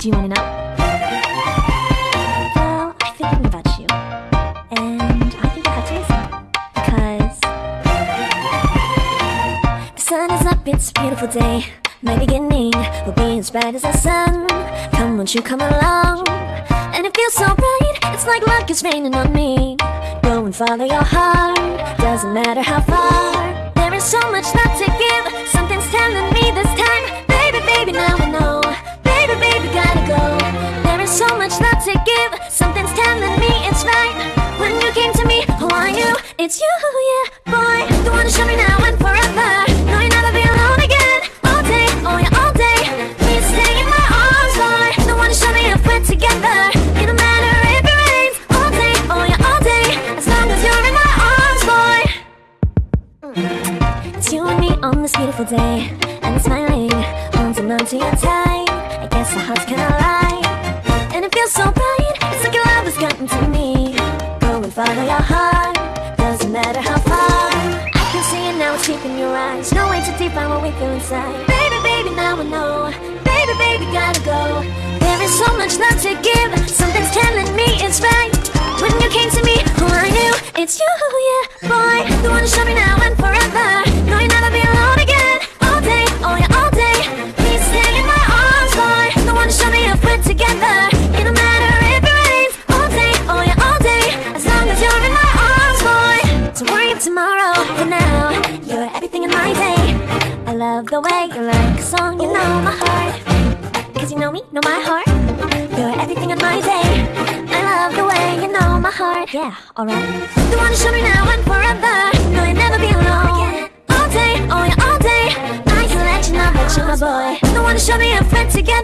Do you want to know? Well, I've been thinking about you. And I think I got to listen. Because... The sun is up, it's a beautiful day. My beginning will be as bright as the sun. Come, won't you come along? And it feels so right, it's like luck is raining on me. Go and follow your heart, doesn't matter how far. There is so much love to give. It's you, yeah, boy. You wanna show me now and forever. No, you'll never be alone again. All day, oh yeah, all day. Please stay in my arms, boy. Don't wanna show me if we're together. It don't matter if it rains. All day, oh yeah, all day. As long as you're in my arms, boy. Mm. It's you and me on this beautiful day. And it's smiling, holding on to your tight I guess our hearts can align And it feels so bright It's like your love has gotten to me. Go and follow your heart matter how far. I can see it now, it's deep in your eyes. No way to define what we feel inside. Baby, baby, now I know. Baby, baby, gotta go. There is so much love to give. Something's telling me it's right. When you came to me, oh I knew It's you, yeah, boy. You wanna show me now tomorrow, for now You're everything in my day. I love the way you like a song, you know my heart. Cause you know me, know my heart. You're everything in my day. I love the way you know my heart. Yeah, alright. You wanna show me now and forever. No, you'll never be alone. All day, oh yeah, all day. I can let you know that you're my boy. Don't wanna show me if we're together